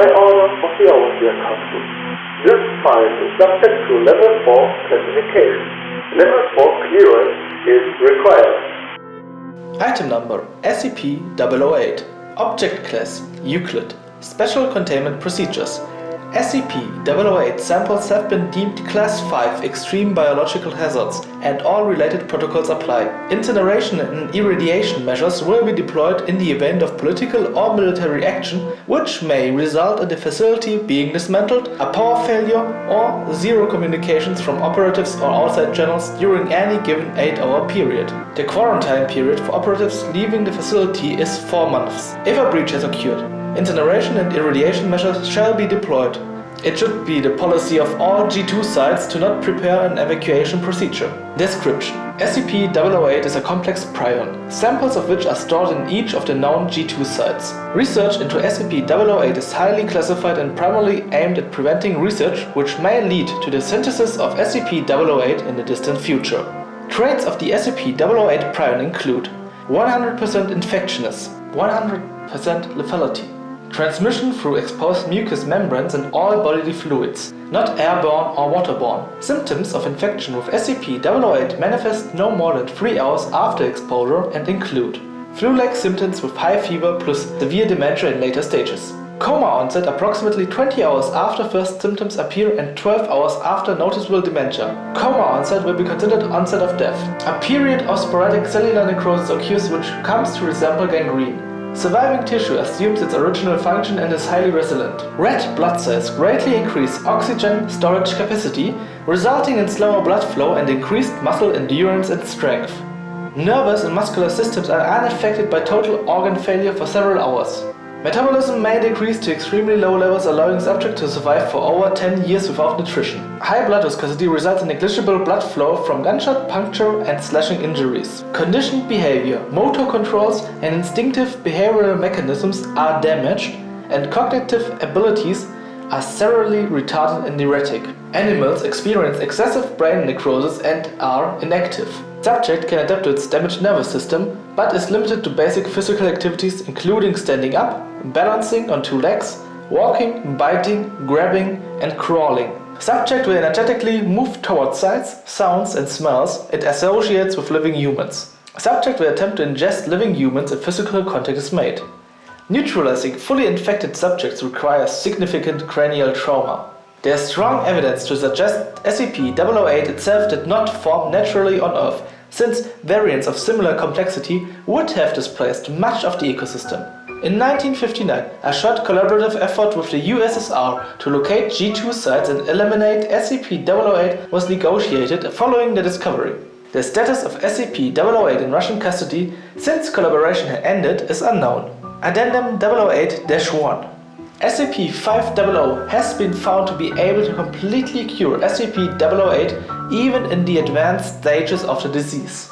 By order of the Overseer Council, this file is subject to Level 4 classification. Level 4 clearance is required. Item number SCP-008 Object Class Euclid Special Containment Procedures SCP-008 samples have been deemed Class 5 Extreme Biological Hazards and all related protocols apply. Incineration and irradiation measures will be deployed in the event of political or military action which may result in the facility being dismantled, a power failure or zero communications from operatives or outside channels during any given 8-hour period. The quarantine period for operatives leaving the facility is 4 months. If a breach has occurred, Incineration and irradiation measures shall be deployed. It should be the policy of all G2 sites to not prepare an evacuation procedure. Description SCP-008 is a complex prion, samples of which are stored in each of the known G2 sites. Research into SCP-008 is highly classified and primarily aimed at preventing research which may lead to the synthesis of SCP-008 in the distant future. Traits of the SCP-008 prion include 100% infectiousness, 100% lethality, Transmission through exposed mucous membranes and all bodily fluids, not airborne or waterborne. Symptoms of infection with SCP-008 manifest no more than 3 hours after exposure and include flu-like symptoms with high fever plus severe dementia in later stages. Coma onset approximately 20 hours after first symptoms appear and 12 hours after noticeable dementia. Coma onset will be considered onset of death. A period of sporadic cellular necrosis occurs which comes to resemble gangrene. Surviving tissue assumes its original function and is highly resilient. Red blood cells greatly increase oxygen storage capacity, resulting in slower blood flow and increased muscle endurance and strength. Nervous and muscular systems are unaffected by total organ failure for several hours. Metabolism may decrease to extremely low levels allowing subject to survive for over 10 years without nutrition. High blood viscosity results in negligible blood flow from gunshot, puncture and slashing injuries. Conditioned behavior, motor controls and instinctive behavioral mechanisms are damaged and cognitive abilities are severely retarded and erratic. Animals experience excessive brain necrosis and are inactive. Subject can adapt to its damaged nervous system, but is limited to basic physical activities including standing up, balancing on two legs, walking, biting, grabbing and crawling. Subject will energetically move towards sights, sounds and smells it associates with living humans. Subject will attempt to ingest living humans if physical contact is made. Neutralizing fully infected subjects requires significant cranial trauma. There is strong evidence to suggest SCP-008 itself did not form naturally on Earth, since variants of similar complexity would have displaced much of the ecosystem. In 1959, a short collaborative effort with the USSR to locate G2 sites and eliminate SCP-008 was negotiated following the discovery. The status of SCP-008 in Russian custody since collaboration had ended is unknown. Addendum 008-1 SCP-500 has been found to be able to completely cure SCP-008 even in the advanced stages of the disease.